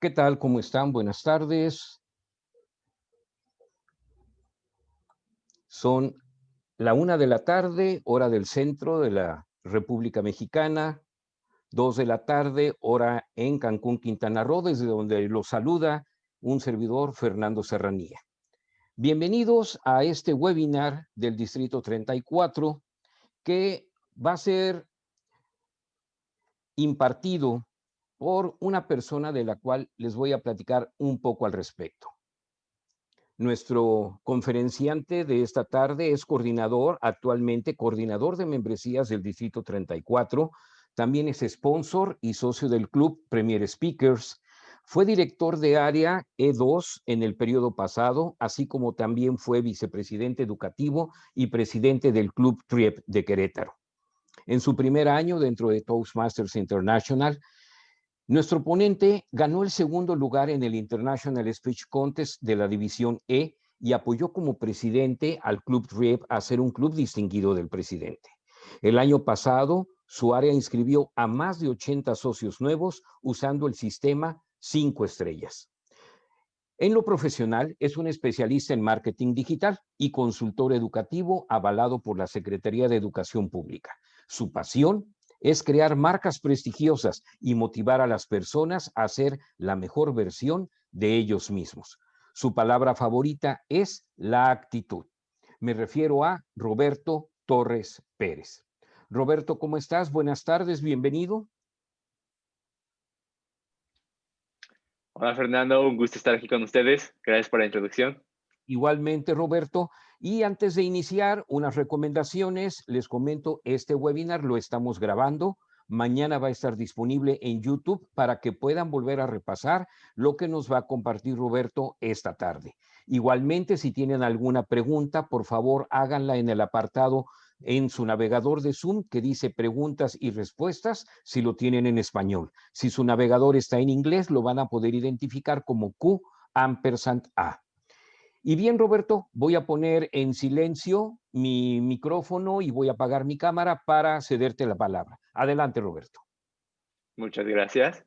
¿Qué tal? ¿Cómo están? Buenas tardes. Son la una de la tarde, hora del centro de la República Mexicana, dos de la tarde, hora en Cancún, Quintana Roo, desde donde los saluda un servidor, Fernando Serranía. Bienvenidos a este webinar del Distrito 34, que va a ser impartido por una persona de la cual les voy a platicar un poco al respecto. Nuestro conferenciante de esta tarde es coordinador, actualmente coordinador de membresías del Distrito 34, también es sponsor y socio del club Premier Speakers, fue director de área E2 en el periodo pasado, así como también fue vicepresidente educativo y presidente del Club TRIEP de Querétaro. En su primer año dentro de Toastmasters International, nuestro ponente ganó el segundo lugar en el International Speech Contest de la División E y apoyó como presidente al Club RIEP a ser un club distinguido del presidente. El año pasado, su área inscribió a más de 80 socios nuevos usando el sistema 5 estrellas. En lo profesional, es un especialista en marketing digital y consultor educativo avalado por la Secretaría de Educación Pública. Su pasión es crear marcas prestigiosas y motivar a las personas a ser la mejor versión de ellos mismos. Su palabra favorita es la actitud. Me refiero a Roberto Torres Pérez. Roberto, ¿cómo estás? Buenas tardes, bienvenido. Hola Fernando, un gusto estar aquí con ustedes. Gracias por la introducción. Igualmente, Roberto. Y antes de iniciar, unas recomendaciones. Les comento, este webinar lo estamos grabando. Mañana va a estar disponible en YouTube para que puedan volver a repasar lo que nos va a compartir Roberto esta tarde. Igualmente, si tienen alguna pregunta, por favor, háganla en el apartado en su navegador de Zoom que dice preguntas y respuestas si lo tienen en español. Si su navegador está en inglés, lo van a poder identificar como Q ampersand A. Y bien, Roberto, voy a poner en silencio mi micrófono y voy a apagar mi cámara para cederte la palabra. Adelante, Roberto. Muchas gracias.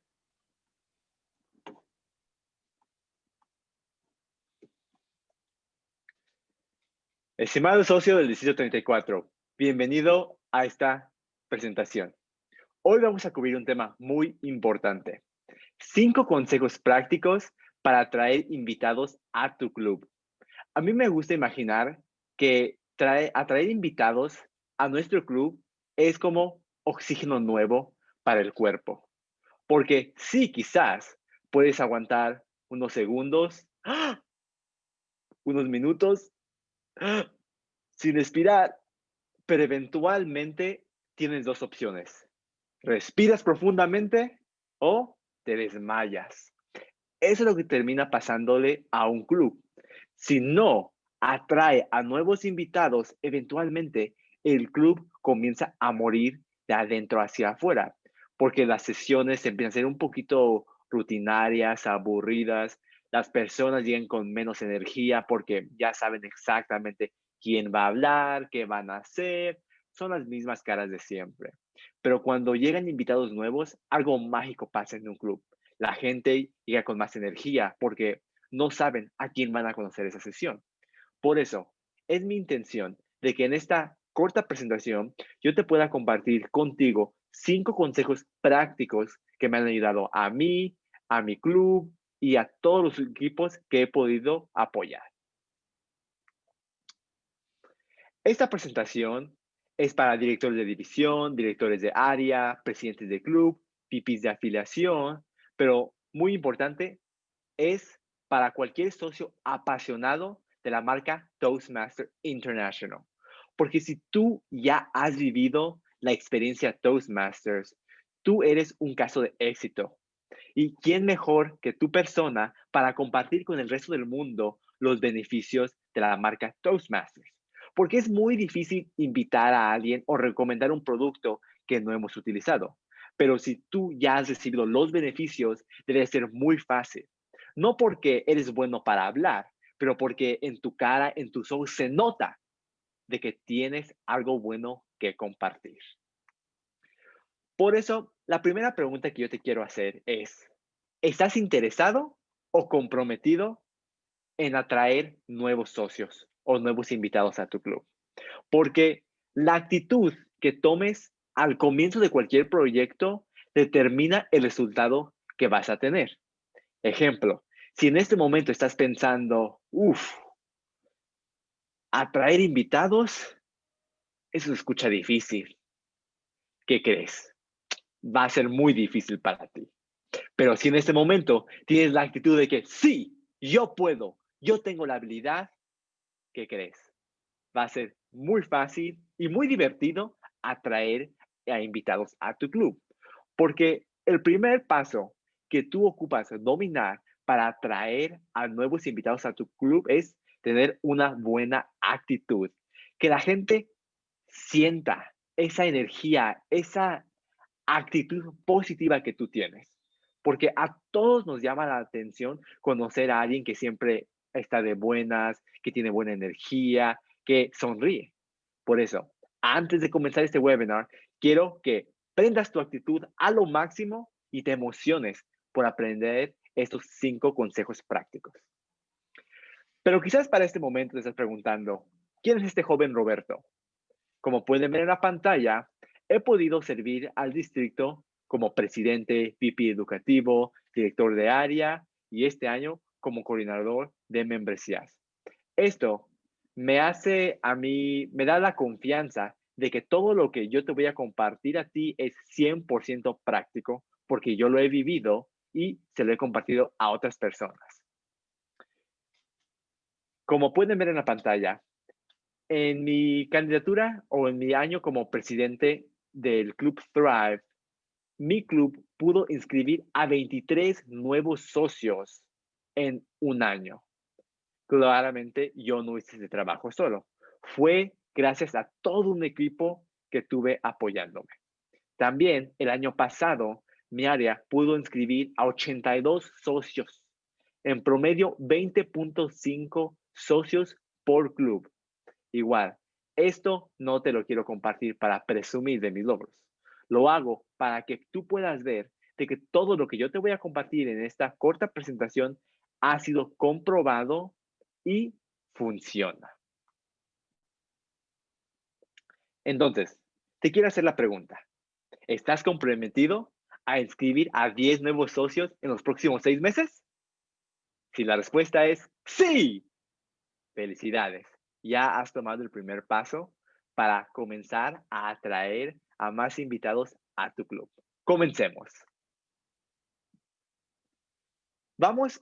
Estimado socio del Distrito 34, bienvenido a esta presentación. Hoy vamos a cubrir un tema muy importante. Cinco consejos prácticos para atraer invitados a tu club a mí me gusta imaginar que trae, atraer invitados a nuestro club es como oxígeno nuevo para el cuerpo. Porque sí, quizás puedes aguantar unos segundos, ¡ah! unos minutos, ¡ah! sin respirar, pero eventualmente tienes dos opciones. Respiras profundamente o te desmayas. Eso es lo que termina pasándole a un club. Si no atrae a nuevos invitados, eventualmente el club comienza a morir de adentro hacia afuera, porque las sesiones empiezan a ser un poquito rutinarias, aburridas, las personas llegan con menos energía porque ya saben exactamente quién va a hablar, qué van a hacer, son las mismas caras de siempre. Pero cuando llegan invitados nuevos, algo mágico pasa en un club. La gente llega con más energía porque no saben a quién van a conocer esa sesión. Por eso, es mi intención de que en esta corta presentación yo te pueda compartir contigo cinco consejos prácticos que me han ayudado a mí, a mi club y a todos los equipos que he podido apoyar. Esta presentación es para directores de división, directores de área, presidentes de club, pipis de afiliación, pero muy importante, es para cualquier socio apasionado de la marca Toastmaster International. Porque si tú ya has vivido la experiencia Toastmasters, tú eres un caso de éxito. ¿Y quién mejor que tu persona para compartir con el resto del mundo los beneficios de la marca Toastmasters? Porque es muy difícil invitar a alguien o recomendar un producto que no hemos utilizado. Pero si tú ya has recibido los beneficios, debe ser muy fácil. No porque eres bueno para hablar, pero porque en tu cara, en tus ojos se nota de que tienes algo bueno que compartir. Por eso, la primera pregunta que yo te quiero hacer es, ¿estás interesado o comprometido en atraer nuevos socios o nuevos invitados a tu club? Porque la actitud que tomes al comienzo de cualquier proyecto determina el resultado que vas a tener. Ejemplo, si en este momento estás pensando, uff, atraer invitados, eso se escucha difícil. ¿Qué crees? Va a ser muy difícil para ti. Pero si en este momento tienes la actitud de que sí, yo puedo, yo tengo la habilidad, ¿qué crees? Va a ser muy fácil y muy divertido atraer a invitados a tu club. Porque el primer paso que tú ocupas dominar para atraer a nuevos invitados a tu club es tener una buena actitud. Que la gente sienta esa energía, esa actitud positiva que tú tienes. Porque a todos nos llama la atención conocer a alguien que siempre está de buenas, que tiene buena energía, que sonríe. Por eso, antes de comenzar este webinar, quiero que prendas tu actitud a lo máximo y te emociones por aprender estos cinco consejos prácticos. Pero quizás para este momento te estás preguntando, ¿quién es este joven Roberto? Como pueden ver en la pantalla, he podido servir al distrito como presidente, VP educativo, director de área y este año como coordinador de membresías. Esto me hace a mí, me da la confianza de que todo lo que yo te voy a compartir a ti es 100% práctico porque yo lo he vivido y se lo he compartido a otras personas. Como pueden ver en la pantalla, en mi candidatura o en mi año como presidente del Club Thrive, mi club pudo inscribir a 23 nuevos socios en un año. Claramente yo no hice ese trabajo solo. Fue gracias a todo un equipo que tuve apoyándome. También el año pasado mi área pudo inscribir a 82 socios, en promedio 20.5 socios por club. Igual, esto no te lo quiero compartir para presumir de mis logros. Lo hago para que tú puedas ver de que todo lo que yo te voy a compartir en esta corta presentación ha sido comprobado y funciona. Entonces, te quiero hacer la pregunta. ¿Estás comprometido a inscribir a 10 nuevos socios en los próximos seis meses? Si la respuesta es sí, felicidades. Ya has tomado el primer paso para comenzar a atraer a más invitados a tu club. Comencemos. Vamos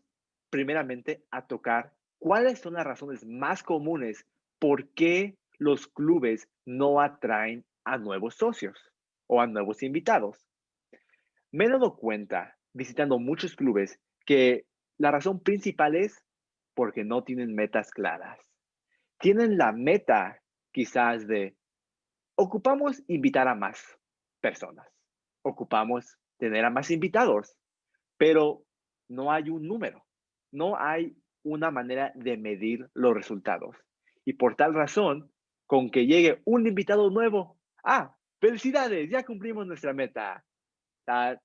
primeramente a tocar cuáles son las razones más comunes por qué los clubes no atraen a nuevos socios o a nuevos invitados. Me he dado cuenta, visitando muchos clubes, que la razón principal es porque no tienen metas claras. Tienen la meta quizás de, ocupamos invitar a más personas, ocupamos tener a más invitados, pero no hay un número, no hay una manera de medir los resultados. Y por tal razón, con que llegue un invitado nuevo, ah, felicidades, ya cumplimos nuestra meta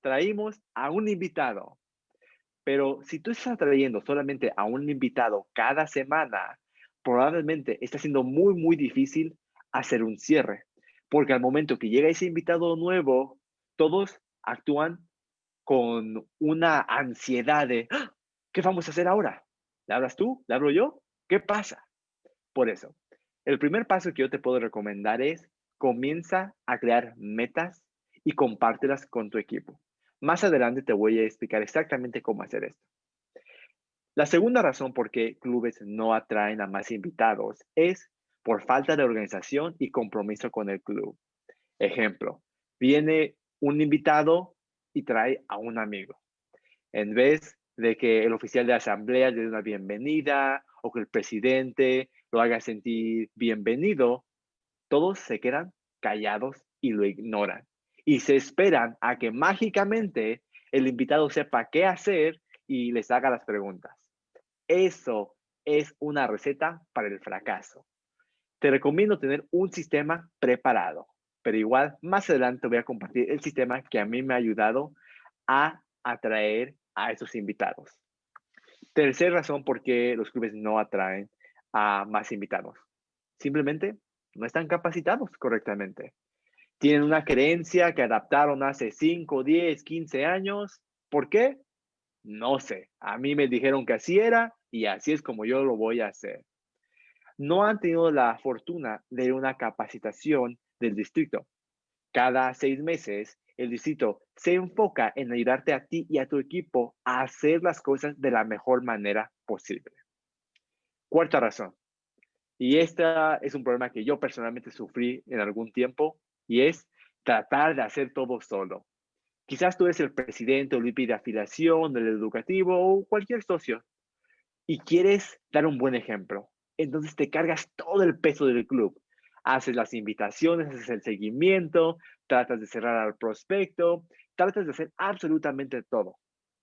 traímos a un invitado. Pero si tú estás trayendo solamente a un invitado cada semana, probablemente está siendo muy, muy difícil hacer un cierre. Porque al momento que llega ese invitado nuevo, todos actúan con una ansiedad de, ¡Ah! ¿qué vamos a hacer ahora? ¿Le hablas tú? ¿Le hablo yo? ¿Qué pasa? Por eso, el primer paso que yo te puedo recomendar es comienza a crear metas y compártelas con tu equipo. Más adelante te voy a explicar exactamente cómo hacer esto. La segunda razón por qué clubes no atraen a más invitados es por falta de organización y compromiso con el club. Ejemplo, viene un invitado y trae a un amigo. En vez de que el oficial de asamblea le dé una bienvenida o que el presidente lo haga sentir bienvenido, todos se quedan callados y lo ignoran y se esperan a que mágicamente el invitado sepa qué hacer y les haga las preguntas. Eso es una receta para el fracaso. Te recomiendo tener un sistema preparado, pero igual más adelante voy a compartir el sistema que a mí me ha ayudado a atraer a esos invitados. Tercera razón por qué los clubes no atraen a más invitados. Simplemente no están capacitados correctamente. Tienen una creencia que adaptaron hace 5, 10, 15 años. ¿Por qué? No sé. A mí me dijeron que así era y así es como yo lo voy a hacer. No han tenido la fortuna de una capacitación del distrito. Cada seis meses, el distrito se enfoca en ayudarte a ti y a tu equipo a hacer las cosas de la mejor manera posible. Cuarta razón, y este es un problema que yo personalmente sufrí en algún tiempo y es tratar de hacer todo solo. Quizás tú eres el presidente o el de afiliación del educativo o cualquier socio y quieres dar un buen ejemplo. Entonces te cargas todo el peso del club. Haces las invitaciones, haces el seguimiento, tratas de cerrar al prospecto, tratas de hacer absolutamente todo.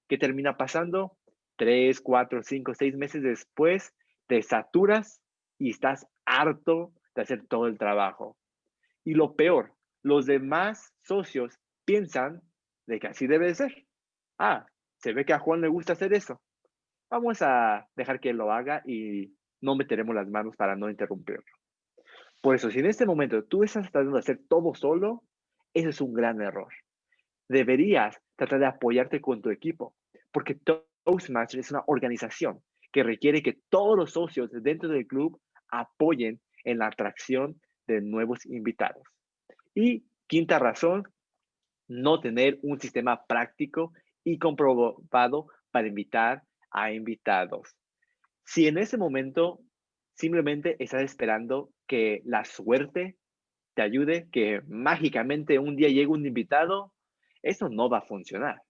¿Qué termina pasando? Tres, cuatro, cinco, seis meses después, te saturas y estás harto de hacer todo el trabajo. Y lo peor, los demás socios piensan de que así debe ser. Ah, se ve que a Juan le gusta hacer eso. Vamos a dejar que él lo haga y no meteremos las manos para no interrumpirlo. Por eso, si en este momento tú estás tratando de hacer todo solo, ese es un gran error. Deberías tratar de apoyarte con tu equipo, porque Toastmasters es una organización que requiere que todos los socios dentro del club apoyen en la atracción de nuevos invitados. Y quinta razón, no tener un sistema práctico y comprobado para invitar a invitados. Si en ese momento simplemente estás esperando que la suerte te ayude, que mágicamente un día llegue un invitado, eso no va a funcionar.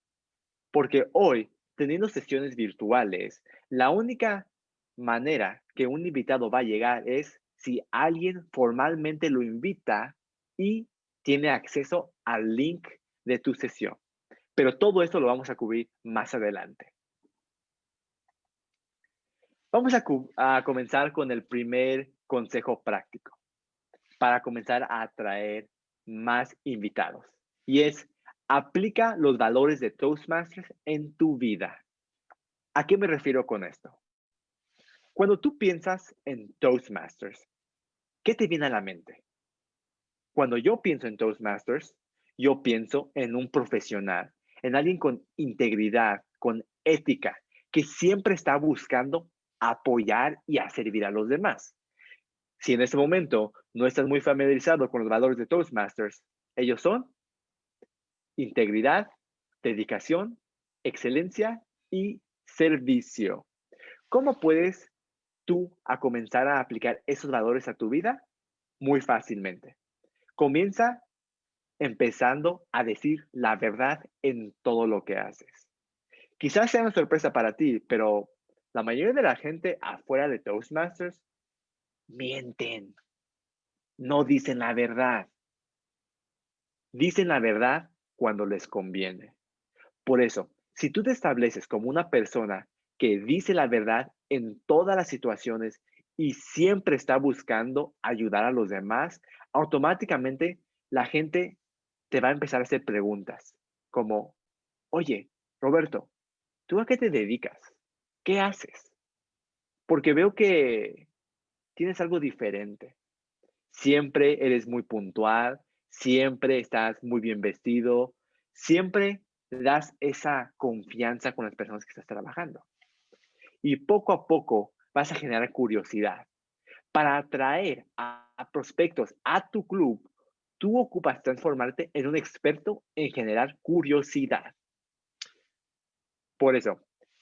Porque hoy, teniendo sesiones virtuales, la única manera que un invitado va a llegar es si alguien formalmente lo invita y tiene acceso al link de tu sesión. Pero todo esto lo vamos a cubrir más adelante. Vamos a, comenzar con el primer consejo práctico para comenzar a atraer más invitados. Y es, aplica los valores de Toastmasters en tu vida. ¿A qué me refiero con esto? Cuando tú piensas en Toastmasters, ¿qué te viene a la mente? Cuando yo pienso en Toastmasters, yo pienso en un profesional, en alguien con integridad, con ética, que siempre está buscando apoyar y servir a los demás. Si en este momento no estás muy familiarizado con los valores de Toastmasters, ellos son integridad, dedicación, excelencia y servicio. ¿Cómo puedes tú a comenzar a aplicar esos valores a tu vida? Muy fácilmente. Comienza empezando a decir la verdad en todo lo que haces. Quizás sea una sorpresa para ti, pero la mayoría de la gente afuera de Toastmasters mienten. No dicen la verdad. Dicen la verdad cuando les conviene. Por eso, si tú te estableces como una persona que dice la verdad en todas las situaciones y siempre está buscando ayudar a los demás, automáticamente la gente te va a empezar a hacer preguntas como, oye, Roberto, ¿tú a qué te dedicas? ¿Qué haces? Porque veo que tienes algo diferente. Siempre eres muy puntual, siempre estás muy bien vestido, siempre das esa confianza con las personas que estás trabajando y poco a poco vas a generar curiosidad. Para atraer a, prospectos a tu club, tú ocupas transformarte en un experto en generar curiosidad. Por eso,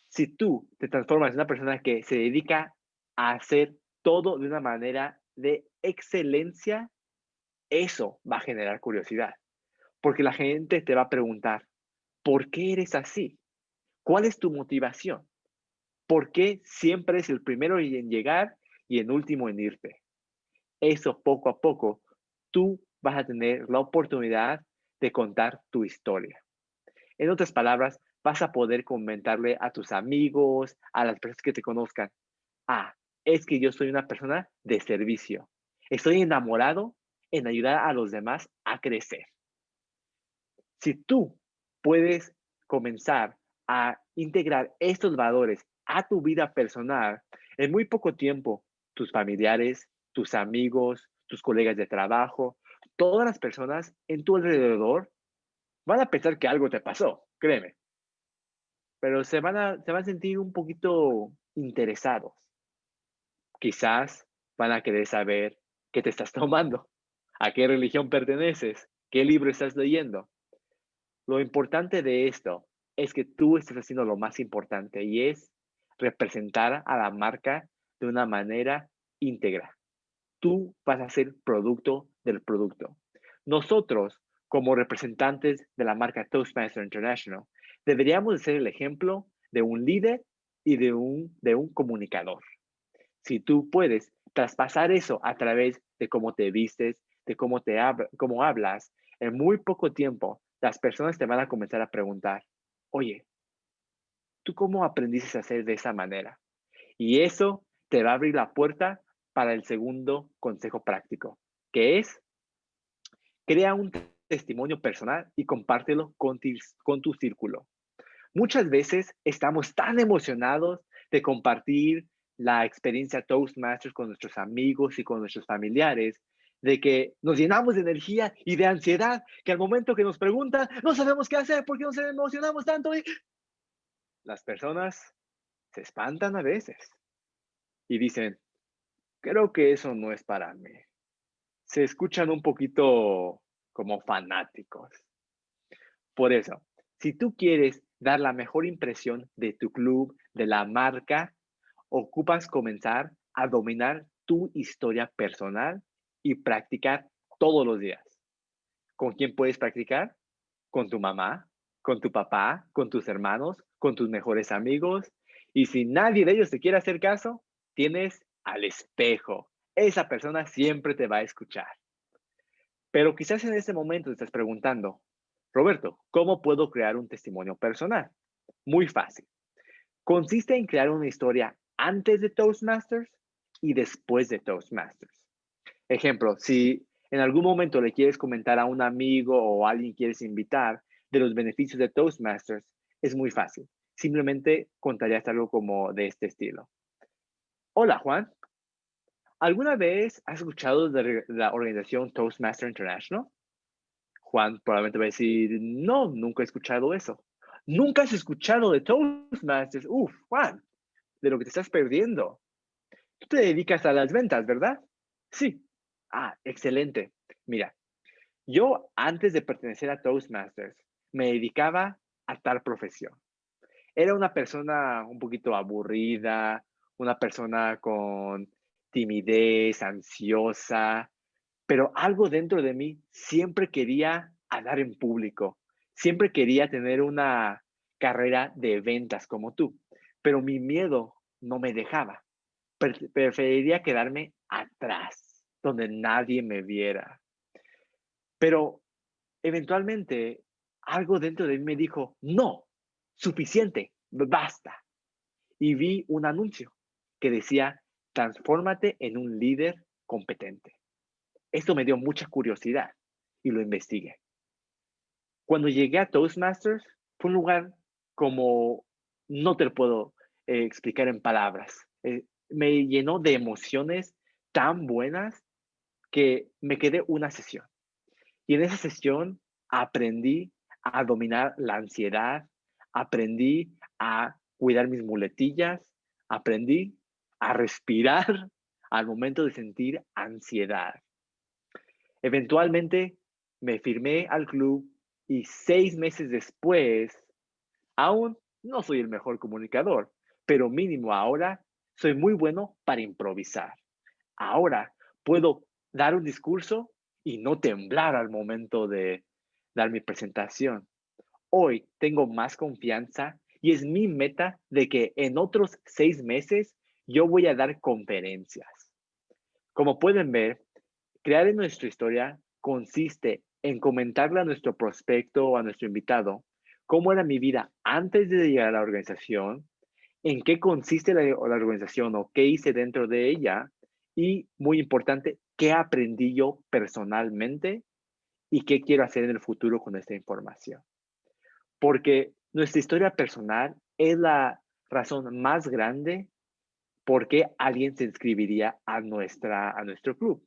si tú te transformas en una persona que se dedica a hacer todo de una manera de excelencia, eso va a generar curiosidad. Porque la gente te va a preguntar, ¿por qué eres así? ¿Cuál es tu motivación? ¿Por qué siempre es el primero en llegar y el último en irte? Eso poco a poco, tú vas a tener la oportunidad de contar tu historia. En otras palabras, vas a poder comentarle a tus amigos, a las personas que te conozcan, ah, es que yo soy una persona de servicio. Estoy enamorado en ayudar a los demás a crecer. Si tú puedes comenzar a integrar estos valores a tu vida personal, en muy poco tiempo, tus familiares, tus amigos, tus colegas de trabajo, todas las personas en tu alrededor van a pensar que algo te pasó, créeme. Pero se van a, se van a sentir un poquito interesados. Quizás van a querer saber qué te estás tomando, a qué religión perteneces, qué libro estás leyendo. Lo importante de esto es que tú estés haciendo lo más importante y es representar a la marca de una manera íntegra. Tú vas a ser producto del producto. Nosotros, como representantes de la marca Toastmaster International, deberíamos ser el ejemplo de un líder y de un, de un comunicador. Si tú puedes traspasar eso a través de cómo te vistes, de cómo, te cómo hablas, en muy poco tiempo las personas te van a comenzar a preguntar, oye, ¿tú cómo aprendiste a hacer de esa manera? Y eso te va a abrir la puerta para el segundo consejo práctico, que es, crea un testimonio personal y compártelo con, con tu círculo. Muchas veces estamos tan emocionados de compartir la experiencia Toastmasters con nuestros amigos y con nuestros familiares, de que nos llenamos de energía y de ansiedad, que al momento que nos preguntan, no sabemos qué hacer porque nos emocionamos tanto las personas se espantan a veces y dicen, creo que eso no es para mí. Se escuchan un poquito como fanáticos. Por eso, si tú quieres dar la mejor impresión de tu club, de la marca, ocupas comenzar a dominar tu historia personal y practicar todos los días. ¿Con quién puedes practicar? Con tu mamá, con tu papá, con tus hermanos, con tus mejores amigos. Y si nadie de ellos te quiere hacer caso, tienes al espejo. Esa persona siempre te va a escuchar. Pero quizás en ese momento te estás preguntando, Roberto, ¿cómo puedo crear un testimonio personal? Muy fácil. Consiste en crear una historia antes de Toastmasters y después de Toastmasters. Ejemplo, si en algún momento le quieres comentar a un amigo o alguien quieres invitar de los beneficios de Toastmasters, es muy fácil. Simplemente contarías algo como de este estilo. Hola, Juan. ¿Alguna vez has escuchado de la organización Toastmaster International? Juan probablemente va a decir, no, nunca he escuchado eso. Nunca has escuchado de Toastmasters. Uf, Juan, de lo que te estás perdiendo. Tú te dedicas a las ventas, ¿verdad? Sí. Ah, excelente. Mira, yo antes de pertenecer a Toastmasters me dedicaba a tal profesión. Era una persona un poquito aburrida, una persona con timidez, ansiosa, pero algo dentro de mí siempre quería hablar en público, siempre quería tener una carrera de ventas como tú, pero mi miedo no me dejaba. preferiría quedarme atrás, donde nadie me viera. Pero eventualmente algo dentro de mí me dijo, no, suficiente, basta. Y vi un anuncio que decía, transfórmate en un líder competente. Esto me dio mucha curiosidad y lo investigué. Cuando llegué a Toastmasters, fue un lugar como no te lo puedo eh, explicar en palabras. Eh, me llenó de emociones tan buenas que me quedé una sesión. Y en esa sesión aprendí a dominar la ansiedad, aprendí a cuidar mis muletillas, aprendí a respirar al momento de sentir ansiedad. Eventualmente me firmé al club y seis meses después, aún no soy el mejor comunicador, pero mínimo ahora soy muy bueno para improvisar. Ahora puedo dar un discurso y no temblar al momento de dar mi presentación. Hoy tengo más confianza y es mi meta de que en otros seis meses yo voy a dar conferencias. Como pueden ver, crear en nuestra historia consiste en comentarle a nuestro prospecto o a nuestro invitado cómo era mi vida antes de llegar a la organización, en qué consiste la, la organización o qué hice dentro de ella y, muy importante, qué aprendí yo personalmente y qué quiero hacer en el futuro con esta información. Porque nuestra historia personal es la razón más grande por qué alguien se inscribiría a, nuestra, a nuestro club.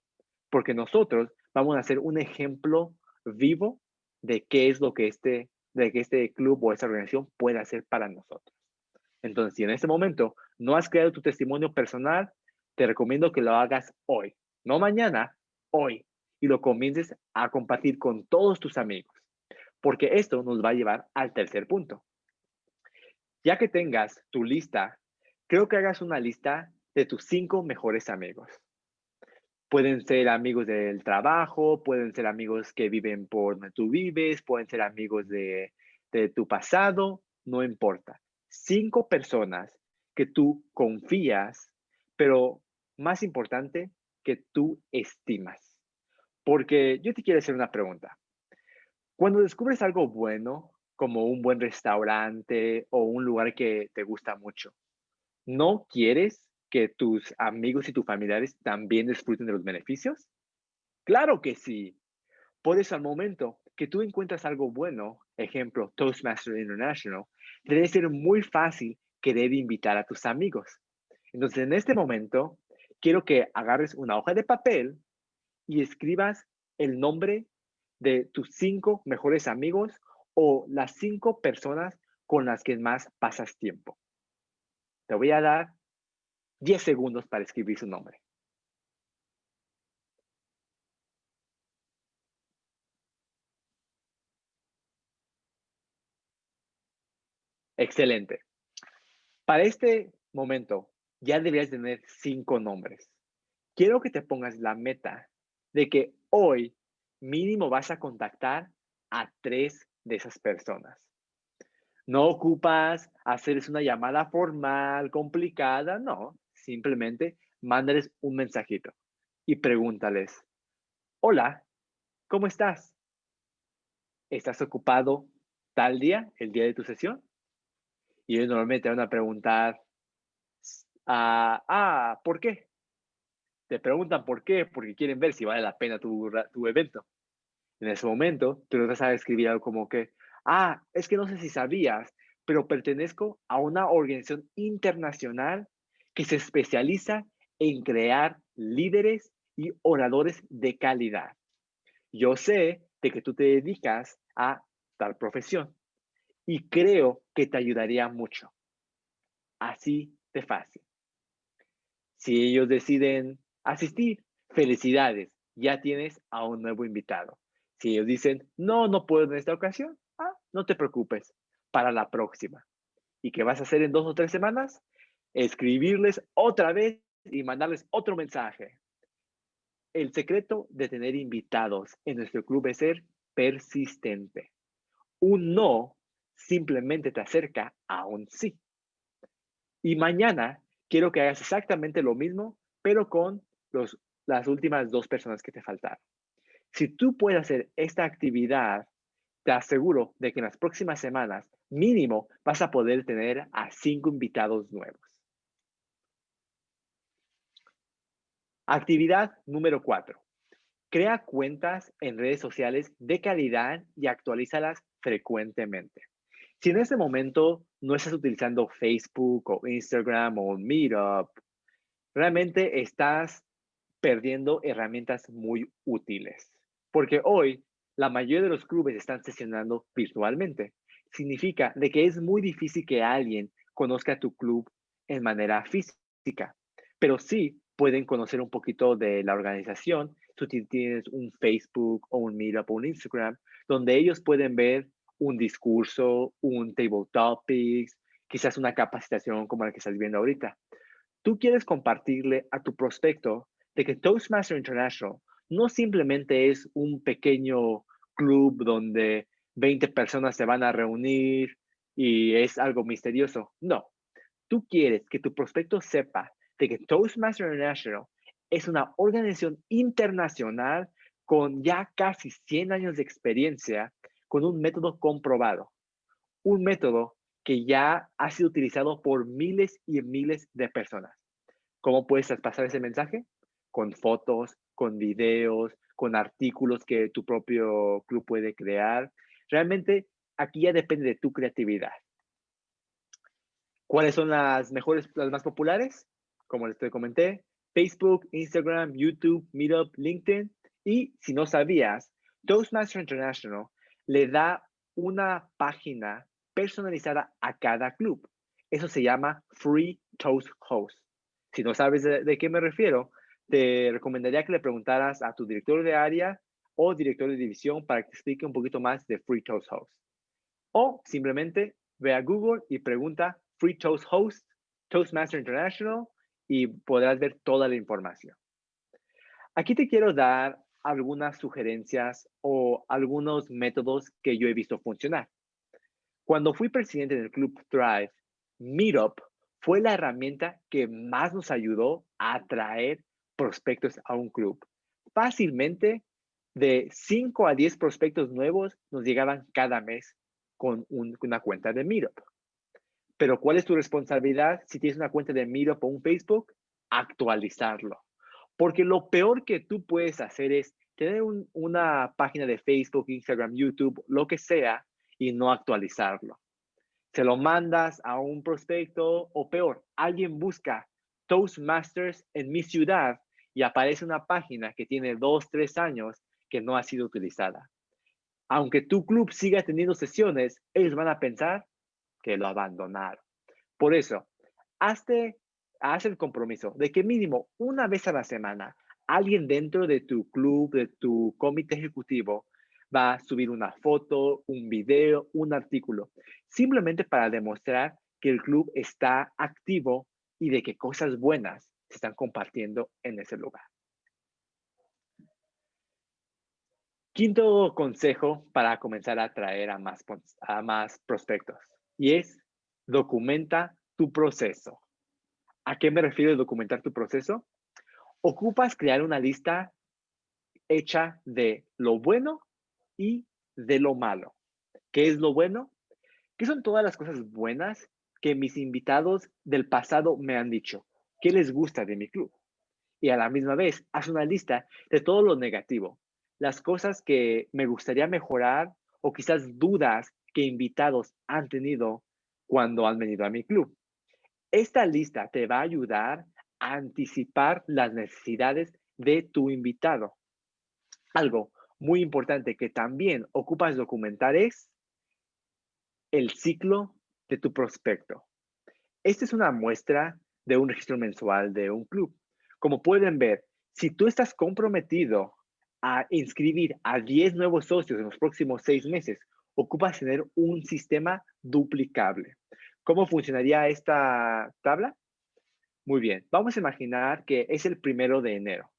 Porque nosotros vamos a ser un ejemplo vivo de qué es lo que este, de que este club o esta organización puede hacer para nosotros. Entonces, si en este momento no has creado tu testimonio personal, te recomiendo que lo hagas hoy, no mañana, hoy, y lo comiences a compartir con todos tus amigos, porque esto nos va a llevar al tercer punto. Ya que tengas tu lista, creo que hagas una lista de tus cinco mejores amigos. Pueden ser amigos del trabajo, pueden ser amigos que viven por donde tú vives, pueden ser amigos de, de tu pasado, no importa. Cinco personas que tú confías, pero más importante, que tú estimas. Porque yo te quiero hacer una pregunta. Cuando descubres algo bueno, como un buen restaurante o un lugar que te gusta mucho, ¿no quieres que tus amigos y tus familiares también disfruten de los beneficios? Claro que sí. Por eso al momento que tú encuentras algo bueno, ejemplo, Toastmaster International, debe ser muy fácil querer invitar a tus amigos. Entonces, en este momento, quiero que agarres una hoja de papel y escribas el nombre de tus cinco mejores amigos o las cinco personas con las que más pasas tiempo. Te voy a dar 10 segundos para escribir su nombre. Excelente. Para este momento, ya deberías tener cinco nombres. Quiero que te pongas la meta de que hoy mínimo vas a contactar a tres de esas personas. No ocupas hacerles una llamada formal, complicada, no. Simplemente mándales un mensajito y pregúntales, hola, ¿cómo estás? ¿Estás ocupado tal día, el día de tu sesión? Y ellos normalmente van a preguntar, ah, ah, ¿por qué? Te preguntan por qué, porque quieren ver si vale la pena tu, tu evento. En ese momento, tú vas a escribir algo como que, ah, es que no sé si sabías, pero pertenezco a una organización internacional que se especializa en crear líderes y oradores de calidad. Yo sé de que tú te dedicas a tal profesión y creo que te ayudaría mucho. Así de fácil. Si ellos deciden asistir, felicidades, ya tienes a un nuevo invitado. Si ellos dicen, no, no puedo en esta ocasión, ah, no te preocupes, para la próxima. ¿Y qué vas a hacer en dos o tres semanas? escribirles otra vez y mandarles otro mensaje. El secreto de tener invitados en nuestro club es ser persistente. Un no simplemente te acerca a un sí. Y mañana quiero que hagas exactamente lo mismo, pero con las últimas dos personas que te faltaron. Si tú puedes hacer esta actividad, te aseguro de que en las próximas semanas mínimo vas a poder tener a cinco invitados nuevos. Actividad número cuatro. Crea cuentas en redes sociales de calidad y actualízalas frecuentemente. Si en este momento no estás utilizando Facebook o Instagram o Meetup, realmente estás perdiendo herramientas muy útiles. Porque hoy la mayoría de los clubes están sesionando virtualmente. Significa de que es muy difícil que alguien conozca tu club en manera física. Pero sí pueden conocer un poquito de la organización. Tú tienes un Facebook o un Meetup o un Instagram, donde ellos pueden ver un discurso, un table topics, quizás una capacitación como la que estás viendo ahorita. Tú quieres compartirle a tu prospecto de que Toastmaster International no simplemente es un pequeño club donde 20 personas se van a reunir y es algo misterioso. No, tú quieres que tu prospecto sepa de que Toastmaster International es una organización internacional con ya casi 100 años de experiencia, con un método comprobado, un método que ya ha sido utilizado por miles y miles de personas. ¿Cómo puedes pasar ese mensaje? Con fotos, con videos, con artículos que tu propio club puede crear. Realmente aquí ya depende de tu creatividad. ¿Cuáles son las mejores, las más populares? Como les comenté, Facebook, Instagram, YouTube, Meetup, LinkedIn. Y si no sabías, Toastmaster International le da una página personalizada a cada club. Eso se llama Free Toast Host. Si no sabes de, qué me refiero, te recomendaría que le preguntaras a tu director de área o director de división para que te explique un poquito más de Free Toast Host. O simplemente ve a Google y pregunta Free Toast Host, Toastmaster International y podrás ver toda la información. Aquí te quiero dar algunas sugerencias o algunos métodos que yo he visto funcionar. Cuando fui presidente del Club Thrive, Meetup fue la herramienta que más nos ayudó a atraer prospectos a un club. Fácilmente, de 5 a 10 prospectos nuevos nos llegaban cada mes con una cuenta de Meetup. Pero ¿cuál es tu responsabilidad si tienes una cuenta de Meetup o un Facebook? Actualizarlo. Porque lo peor que tú puedes hacer es tener una página de Facebook, Instagram, YouTube, lo que sea, y no actualizarlo. Se lo mandas a un prospecto o peor, alguien busca Toastmasters en mi ciudad y aparece una página que tiene dos, tres años que no ha sido utilizada. Aunque tu club siga teniendo sesiones, ellos van a pensar que lo abandonaron. Por eso, hazte, haz el compromiso de que mínimo una vez a la semana alguien dentro de tu club, de tu comité ejecutivo, va a subir una foto, un video, un artículo, simplemente para demostrar que el club está activo y de que cosas buenas se están compartiendo en ese lugar. Quinto consejo para comenzar a atraer a más, a más prospectos y es documenta tu proceso. ¿A qué me refiero documentar tu proceso? Ocupas crear una lista hecha de lo bueno y de lo malo. ¿Qué es lo bueno? ¿Qué son todas las cosas buenas que mis invitados del pasado me han dicho? ¿Qué les gusta de mi club? Y a la misma vez, haz una lista de todo lo negativo, las cosas que me gustaría mejorar o quizás dudas que invitados han tenido cuando han venido a mi club. Esta lista te va a ayudar a anticipar las necesidades de tu invitado. Algo muy importante que también ocupas documentar es el ciclo de tu prospecto. Esta es una muestra de un registro mensual de un club. Como pueden ver, si tú estás comprometido a inscribir a 10 nuevos socios en los próximos seis meses, ocupas tener un sistema duplicable. ¿Cómo funcionaría esta tabla? Muy bien, vamos a imaginar que es el primero de enero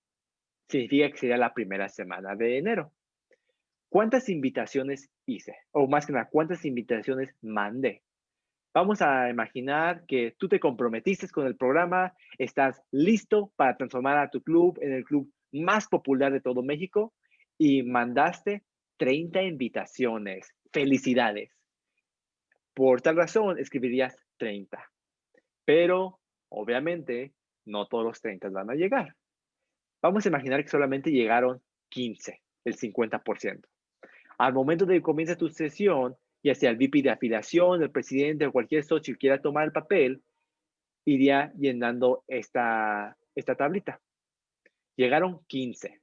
significa que sería la primera semana de enero. ¿Cuántas invitaciones hice? O más que nada, ¿cuántas invitaciones mandé? Vamos a imaginar que tú te comprometiste con el programa, estás listo para transformar a tu club en el club más popular de todo México y mandaste 30 invitaciones. Felicidades. Por tal razón, escribirías 30. Pero, obviamente, no todos los 30 van a llegar. Vamos a imaginar que solamente llegaron 15, el 50%. Al momento de que comienza tu sesión, ya sea el VP de afiliación, el presidente o cualquier socio que quiera tomar el papel, iría llenando esta, esta tablita. Llegaron 15.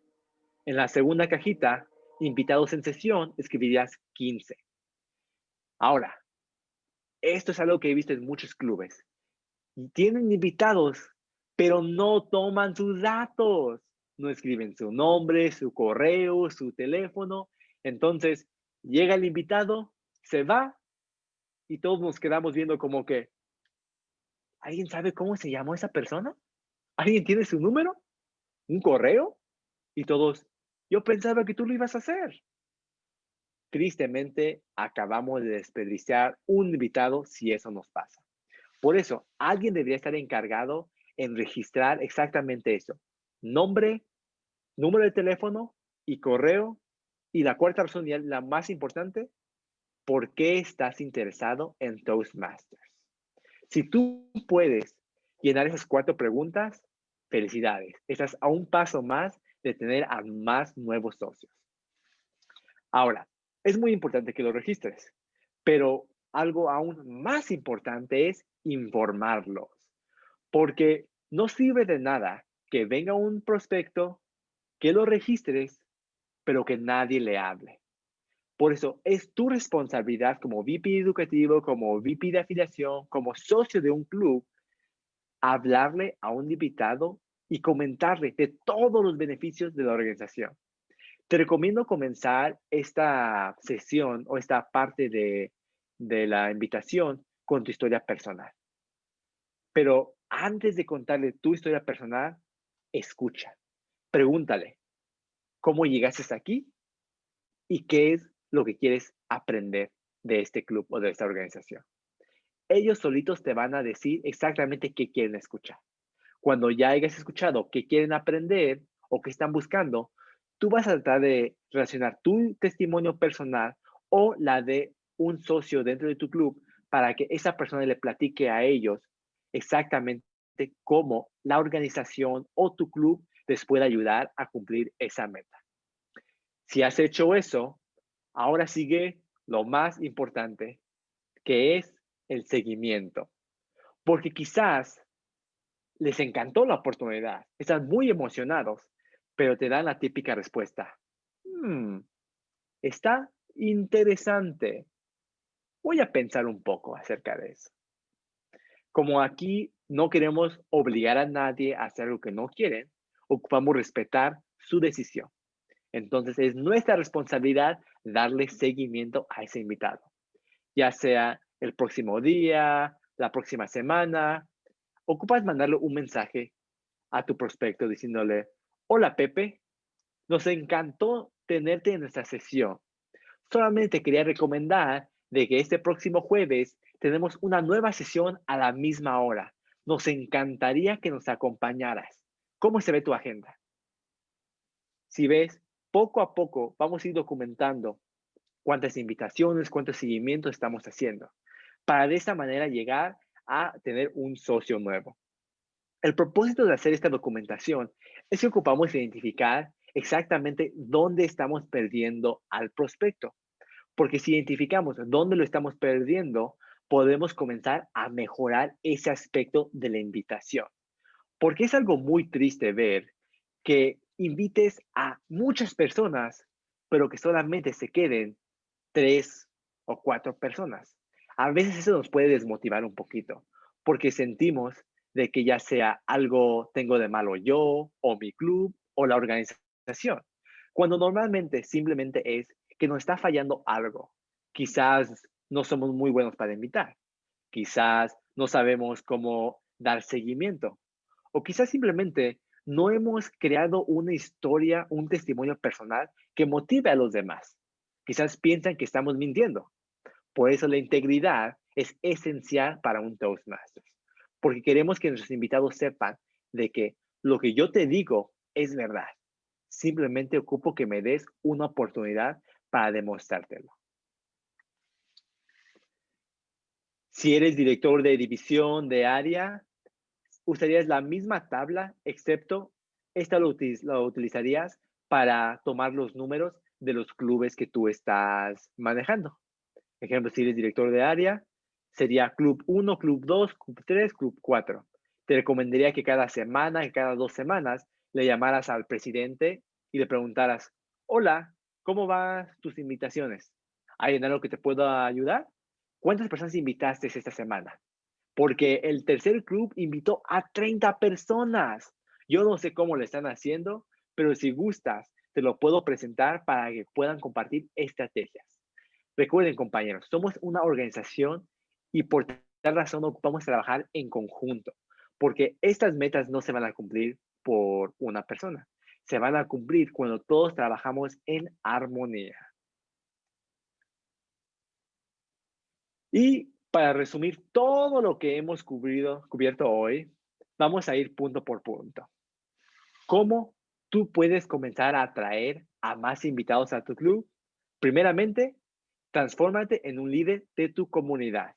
En la segunda cajita, invitados en sesión, escribirías 15. Ahora, esto es algo que he visto en muchos clubes. Tienen invitados, pero no toman sus datos no escriben su nombre, su correo, su teléfono. Entonces, llega el invitado, se va y todos nos quedamos viendo como que, ¿alguien sabe cómo se llamó esa persona? ¿Alguien tiene su número? ¿Un correo? Y todos, yo pensaba que tú lo ibas a hacer. Tristemente, acabamos de desperdiciar un invitado si eso nos pasa. Por eso, alguien debería estar encargado en registrar exactamente eso. Nombre, número de teléfono y correo. Y la cuarta razón, y la más importante, ¿por qué estás interesado en Toastmasters? Si tú puedes llenar esas cuatro preguntas, felicidades. Estás a un paso más de tener a más nuevos socios. Ahora, es muy importante que lo registres, pero algo aún más importante es informarlos. Porque no sirve de nada que venga un prospecto, que lo registres, pero que nadie le hable. Por eso es tu responsabilidad como VP educativo, como VP de afiliación, como socio de un club, hablarle a un invitado y comentarle de todos los beneficios de la organización. Te recomiendo comenzar esta sesión o esta parte de, de la invitación con tu historia personal. Pero antes de contarle tu historia personal, escucha. Pregúntale, ¿cómo llegaste aquí? ¿Y qué es lo que quieres aprender de este club o de esta organización. Ellos solitos te van a decir exactamente qué quieren escuchar. Cuando ya hayas escuchado qué quieren aprender o qué están buscando, tú vas a tratar de relacionar tu testimonio personal o la de un socio dentro de tu club para que esa persona le platique a ellos exactamente cómo la organización o tu club les puede ayudar a cumplir esa meta. Si has hecho eso, Ahora sigue lo más importante, que es el seguimiento. Porque quizás les encantó la oportunidad, están muy emocionados, pero te dan la típica respuesta. Hmm, está interesante. Voy a pensar un poco acerca de eso. Como aquí no queremos obligar a nadie a hacer lo que no quieren, ocupamos respetar su decisión. Entonces es nuestra responsabilidad darle seguimiento a ese invitado, ya sea el próximo día, la próxima semana. Ocupas mandarle un mensaje a tu prospecto diciéndole, hola Pepe, nos encantó tenerte en nuestra sesión. Solamente quería recomendar de que este próximo jueves tenemos una nueva sesión a la misma hora. Nos encantaría que nos acompañaras. ¿Cómo se ve tu agenda? Si ves poco a poco vamos a ir documentando cuántas invitaciones, cuántos seguimientos estamos haciendo, para de esta manera llegar a tener un socio nuevo. El propósito de hacer esta documentación es que ocupamos identificar exactamente dónde estamos perdiendo al prospecto. Porque si identificamos dónde lo estamos perdiendo, podemos comenzar a mejorar ese aspecto de la invitación. Porque es algo muy triste ver que invites a muchas personas, pero que solamente se queden tres o cuatro personas. A veces eso nos puede desmotivar un poquito, porque sentimos de que ya sea algo tengo de malo yo, o mi club, o la organización, cuando normalmente simplemente es que nos está fallando algo. Quizás no somos muy buenos para invitar, quizás no sabemos cómo dar seguimiento, o quizás simplemente no hemos creado una historia, un testimonio personal que motive a los demás. Quizás piensan que estamos mintiendo. Por eso la integridad es esencial para un Toastmasters, porque queremos que nuestros invitados sepan de que lo que yo te digo es verdad. Simplemente ocupo que me des una oportunidad para demostrártelo. Si eres director de división, de área, usarías la misma tabla, excepto esta lo, utilizarías para tomar los números de los clubes que tú estás manejando. Ejemplo, si eres director de área, sería Club 1, Club 2, Club 3, Club 4. Te recomendaría que cada semana, que cada dos semanas, le llamaras al presidente y le preguntaras, hola, ¿cómo van tus invitaciones? ¿Hay en algo que te pueda ayudar? ¿Cuántas personas invitaste esta semana? Porque el tercer club invitó a 30 personas. Yo no sé cómo lo están haciendo, pero si gustas, te lo puedo presentar para que puedan compartir estrategias. Recuerden, compañeros, somos una organización y por tal razón ocupamos trabajar en conjunto, porque estas metas no se van a cumplir por una persona, se van a cumplir cuando todos trabajamos en armonía. Y para resumir todo lo que hemos cubierto hoy, vamos a ir punto por punto. ¿Cómo tú puedes comenzar a atraer a más invitados a tu club? Primeramente, transfórmate en un líder de tu comunidad.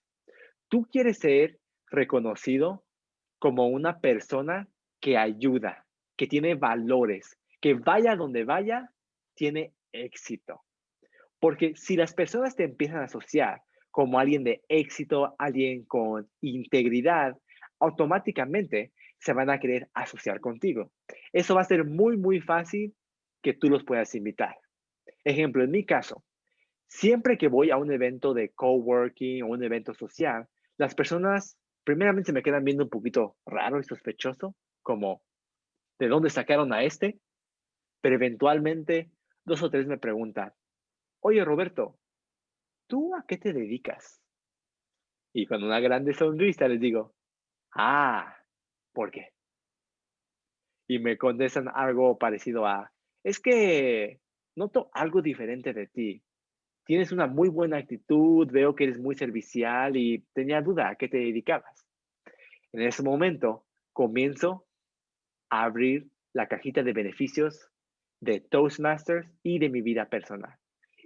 Tú quieres ser reconocido como una persona que ayuda, que tiene valores, que vaya donde vaya, tiene éxito. Porque si las personas te empiezan a asociar como alguien de éxito, alguien con integridad, automáticamente se van a querer asociar contigo. Eso va a ser muy, muy fácil que tú los puedas invitar. Ejemplo, en mi caso, siempre que voy a un evento de coworking o un evento social, las personas primeramente se me quedan viendo un poquito raro y sospechoso, como, ¿de dónde sacaron a este? Pero eventualmente dos o tres me preguntan, oye Roberto, ¿tú a qué te dedicas? Y con una grande sonrisa les digo, ah, ¿por qué? Y me contestan algo parecido a, es que noto algo diferente de ti. Tienes una muy buena actitud, veo que eres muy servicial y tenía duda a qué te dedicabas. En ese momento comienzo a abrir la cajita de beneficios de Toastmasters y de mi vida personal.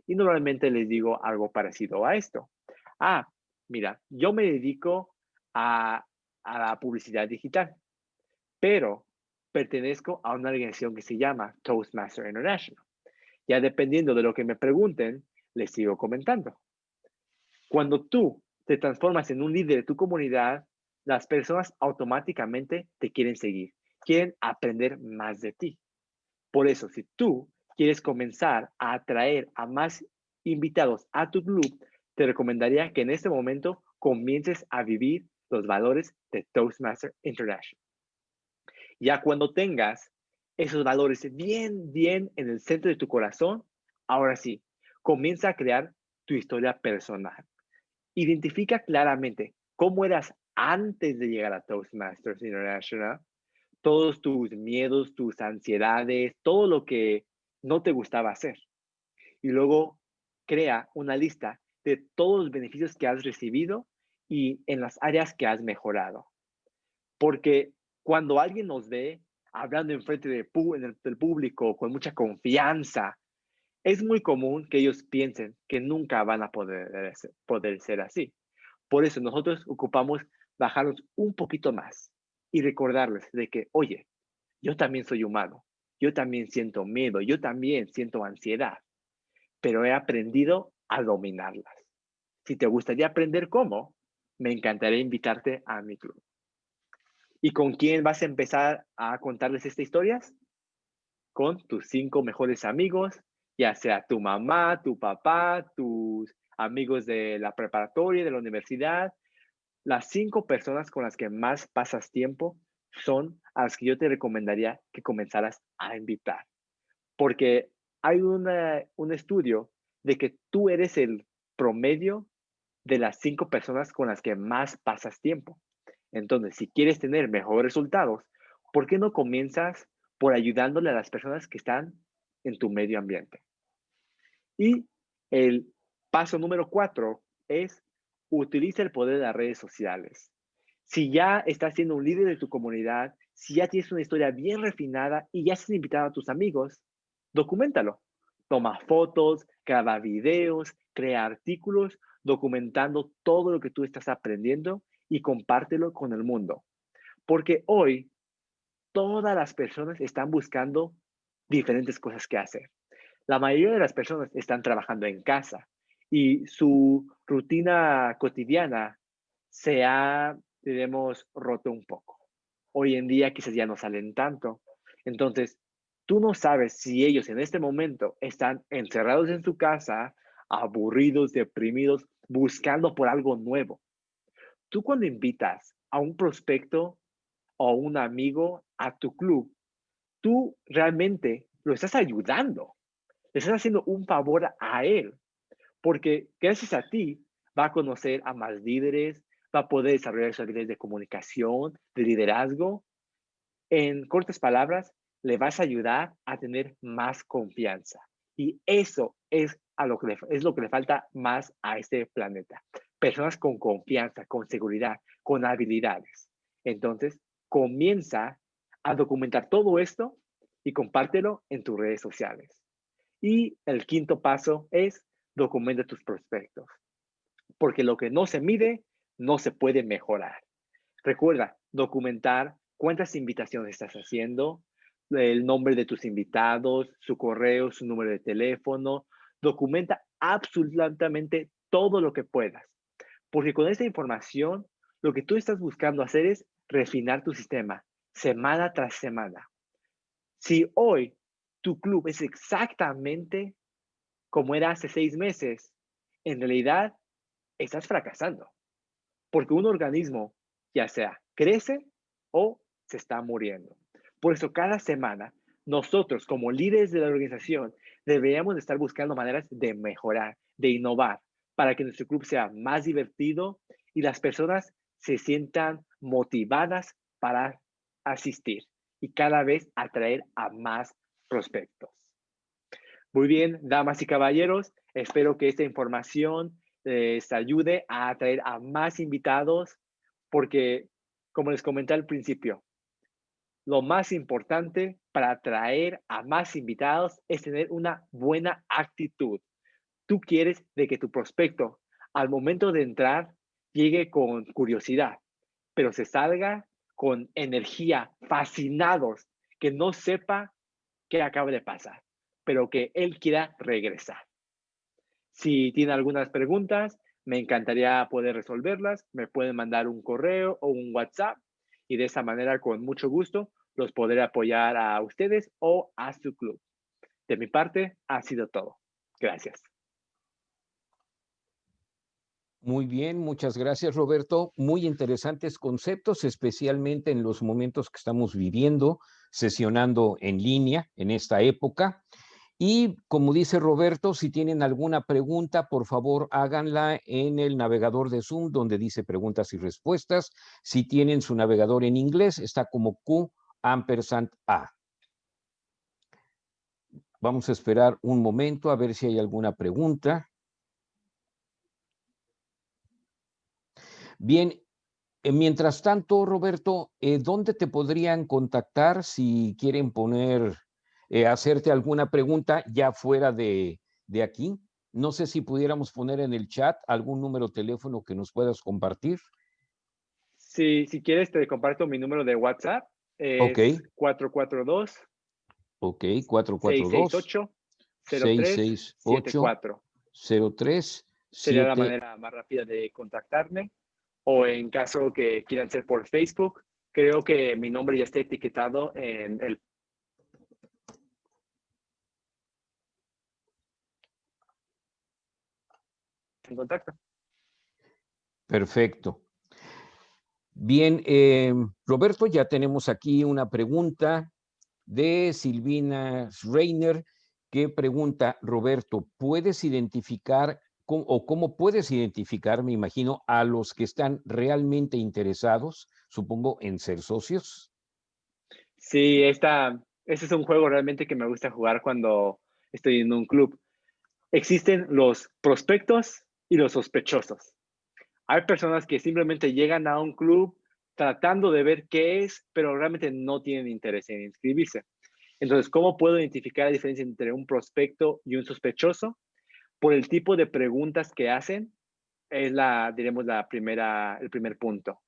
Y normalmente les digo algo parecido a esto. Ah, mira, yo me dedico a, a la publicidad digital, pero pertenezco a una organización que se llama Toastmaster International. Ya dependiendo de lo que me pregunten, les sigo comentando. Cuando tú te transformas en un líder de tu comunidad, las personas automáticamente te quieren seguir, quieren aprender más de ti. Por eso, si tú quieres comenzar a atraer a más invitados a tu club, te recomendaría que en este momento comiences a vivir los valores de Toastmaster International. Ya cuando tengas esos valores bien, bien en el centro de tu corazón, ahora sí, comienza a crear tu historia personal. Identifica claramente cómo eras antes de llegar a Toastmasters International, todos tus miedos, tus ansiedades, todo lo que no te gustaba hacer. Y luego crea una lista de todos los beneficios que has recibido y en las áreas que has mejorado. Porque cuando alguien nos ve hablando en frente del público con mucha confianza, es muy común que ellos piensen que nunca van a poder, poder ser así. Por eso nosotros ocupamos bajarnos un poquito más y recordarles de que, oye, yo también soy humano, yo también siento miedo, yo también siento ansiedad, pero he aprendido a dominarlas. Si te gustaría aprender cómo, me encantaría invitarte a mi club. ¿Y con quién vas a empezar a contarles estas historias? Con tus cinco mejores amigos, ya sea tu mamá, tu papá, tus amigos de la preparatoria, de la universidad. Las cinco personas con las que más pasas tiempo son a las que yo te recomendaría que comenzaras a invitar. Porque hay un estudio de que tú eres el promedio de las cinco personas con las que más pasas tiempo. Entonces, si quieres tener mejores resultados, ¿por qué no comienzas por ayudándole a las personas que están en tu medio ambiente? Y el paso número cuatro es utiliza el poder de las redes sociales. Si ya estás siendo un líder de tu comunidad, si ya tienes una historia bien refinada y ya has invitado a tus amigos, documentalo. Toma fotos, graba videos, crea artículos documentando todo lo que tú estás aprendiendo y compártelo con el mundo. Porque hoy todas las personas están buscando diferentes cosas que hacer. La mayoría de las personas están trabajando en casa y su rutina cotidiana se ha, diremos, roto un poco. Hoy en día quizás ya no salen tanto. Entonces, tú no sabes si ellos en este momento están encerrados en su casa, aburridos, deprimidos, buscando por algo nuevo tú cuando invitas a un prospecto o un amigo a tu club, tú realmente lo estás ayudando. Le estás haciendo un favor a él. Porque gracias a ti va a conocer a más líderes, va a poder desarrollar sus habilidades de comunicación, de liderazgo. En cortas palabras, le vas a ayudar a tener más confianza. Y eso es, a lo que es lo que le falta más a este planeta personas con confianza, con seguridad, con habilidades. Entonces, comienza a documentar todo esto y compártelo en tus redes sociales. Y el quinto paso es documenta tus prospectos. Porque lo que no se mide, no se puede mejorar. Recuerda, documentar cuántas invitaciones estás haciendo, el nombre de tus invitados, su correo, su número de teléfono. Documenta absolutamente todo lo que puedas Porque con esta información, lo que tú estás buscando hacer es refinar tu sistema semana tras semana. Si hoy tu club es exactamente como era hace seis meses, en realidad estás fracasando. Porque un organismo ya sea crece o se está muriendo. Por eso cada semana nosotros como líderes de la organización deberíamos estar buscando maneras de mejorar, de innovar, para que nuestro club sea más divertido y las personas se sientan motivadas para asistir y cada vez atraer a más prospectos. Muy bien, damas y caballeros, espero que esta información les ayude a atraer a más invitados porque, como les comenté al principio, lo más importante para atraer a más invitados es tener una buena actitud. Tú quieres de que tu prospecto al momento de entrar llegue con curiosidad, pero se salga con energía, fascinados, que no sepa qué acaba de pasar, pero que él quiera regresar. Si tiene algunas preguntas, me encantaría poder resolverlas. Me pueden mandar un correo o un WhatsApp y de esa manera, con mucho gusto, los podré apoyar a ustedes o a su club. De mi parte, ha sido todo. Gracias. Muy bien, muchas gracias Roberto. Muy interesantes conceptos, especialmente en los momentos que estamos viviendo, sesionando en línea en esta época. Y como dice Roberto, si tienen alguna pregunta, por favor háganla en el navegador de Zoom donde dice preguntas y respuestas. Si tienen su navegador en inglés, está como Q ampersand A. Vamos a esperar un momento a ver si hay alguna pregunta. Bien, eh, mientras tanto, Roberto, eh, ¿dónde te podrían contactar si quieren poner, eh, hacerte alguna pregunta ya fuera de, de aquí? No sé si pudiéramos poner en el chat algún número de teléfono que nos puedas compartir. Sí, si quieres te comparto mi número de WhatsApp ok. 442. Ok, 442. 668 03 Sería la manera más rápida de contactarme. O en caso que quieran ser por Facebook, creo que mi nombre ya está etiquetado en el en contacto. Perfecto. Bien, eh, Roberto, ya tenemos aquí una pregunta de Silvina Reiner que pregunta, Roberto, ¿puedes identificar o cómo puedes identificar, me imagino, a los que están realmente interesados, supongo, en ser socios? Sí, esta, este es un juego realmente que me gusta jugar cuando estoy en un club. Existen los prospectos y los sospechosos. Hay personas que simplemente llegan a un club tratando de ver qué es, pero realmente no tienen interés en inscribirse. Entonces, ¿cómo puedo identificar la diferencia entre un prospecto y un sospechoso? Por el tipo de preguntas que hacen, es la, diremos, la primera, el primer punto.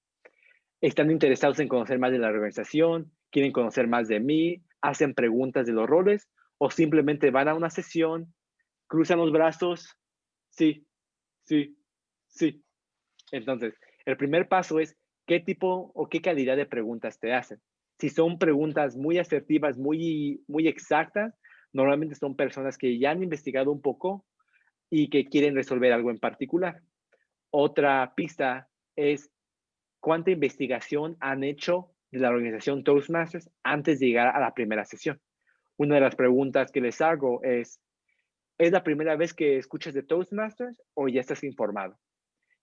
Están interesados en conocer más de la organización, quieren conocer más de mí, hacen preguntas de los roles o simplemente van a una sesión, cruzan los brazos, sí, sí, sí, entonces, el primer paso es qué tipo o qué calidad de preguntas te hacen. Si son preguntas muy asertivas, muy, muy exactas, normalmente son personas que ya han investigado un poco y que quieren resolver algo en particular. Otra pista es cuánta investigación han hecho de la organización Toastmasters antes de llegar a la primera sesión. Una de las preguntas que les hago es, ¿es la primera vez que escuchas de Toastmasters o ya estás informado?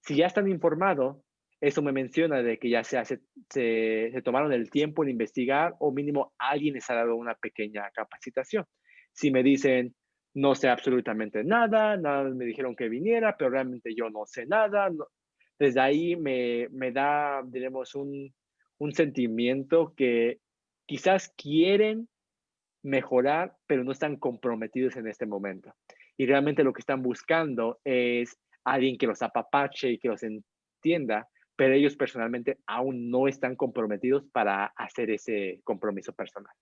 Si ya están informados, eso me menciona de que ya se, hace, se, tomaron el tiempo en investigar o mínimo alguien les ha dado una pequeña capacitación. Si me dicen, no sé absolutamente nada, nada me dijeron que viniera, pero realmente yo no sé nada, desde ahí me, me da, diremos, un, un sentimiento que quizás quieren mejorar, pero no están comprometidos en este momento. Y realmente lo que están buscando es alguien que los apapache y que los entienda, pero ellos personalmente aún no están comprometidos para hacer ese compromiso personal.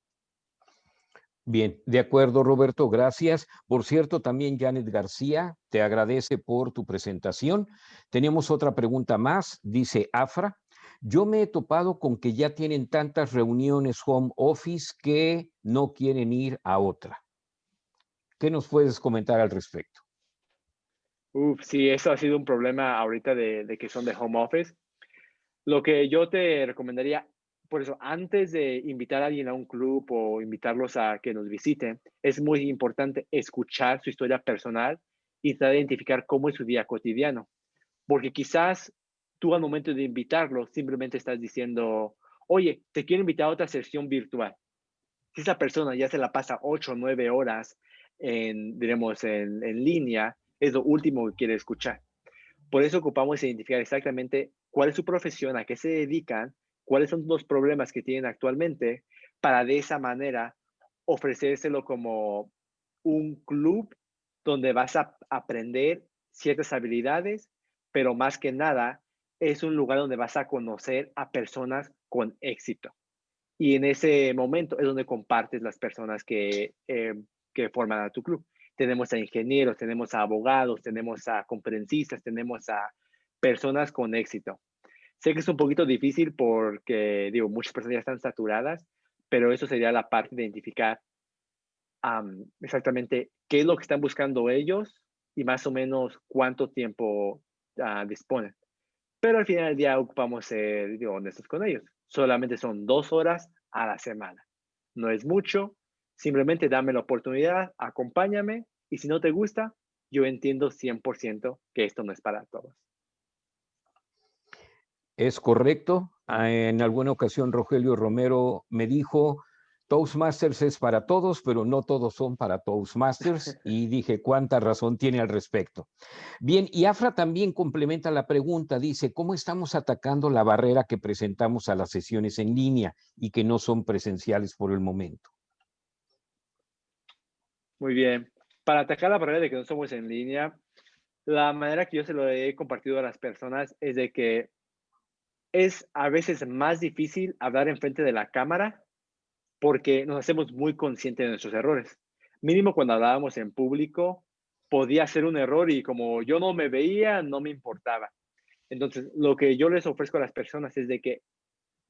Bien, de acuerdo, Roberto, gracias. Por cierto, también Janet García te agradece por tu presentación. Tenemos otra pregunta más, dice Afra. Yo me he topado con que ya tienen tantas reuniones home office que no quieren ir a otra. ¿Qué nos puedes comentar al respecto? Uf, sí, eso ha sido un problema ahorita de, de que son de home office. Lo que yo te recomendaría, por eso, antes de invitar a alguien a un club o invitarlos a que nos visiten, es muy importante escuchar su historia personal y tratar de identificar cómo es su día cotidiano. Porque quizás tú al momento de invitarlo simplemente estás diciendo, oye, te quiero invitar a otra sesión virtual. Si esa persona ya se la pasa ocho o nueve horas en, diremos, en, en línea, es lo último que quiere escuchar. Por eso ocupamos identificar exactamente cuál es su profesión, a qué se dedican, cuáles son los problemas que tienen actualmente, para de esa manera ofrecérselo como un club donde vas a aprender ciertas habilidades, pero más que nada es un lugar donde vas a conocer a personas con éxito. Y en ese momento es donde compartes las personas que, eh, que forman a tu club. Tenemos a ingenieros, tenemos a abogados, tenemos a conferencistas, tenemos a personas con éxito. Sé que es un poquito difícil porque, digo, muchas personas ya están saturadas, pero eso sería la parte de identificar exactamente qué es lo que están buscando ellos y más o menos cuánto tiempo uh, disponen. Pero al final del día ocupamos ser honestos con ellos. Solamente son dos horas a la semana. No es mucho. Simplemente dame la oportunidad, acompáñame y si no te gusta, yo entiendo 100% que esto no es para todos. Es correcto. Ah, en alguna ocasión Rogelio Romero me dijo, Toastmasters es para todos, pero no todos son para Toastmasters. Y dije, ¿cuánta razón tiene al respecto? Bien, y Afra también complementa la pregunta, dice, ¿cómo estamos atacando la barrera que presentamos a las sesiones en línea y que no son presenciales por el momento? Muy bien. Para atacar la barrera de que no somos en línea, la manera que yo se lo he compartido a las personas es de que es a veces más difícil hablar enfrente de la cámara porque nos hacemos muy conscientes de nuestros errores. Mínimo cuando hablábamos en público, podía ser un error y como yo no me veía, no me importaba. Entonces, lo que yo les ofrezco a las personas es de que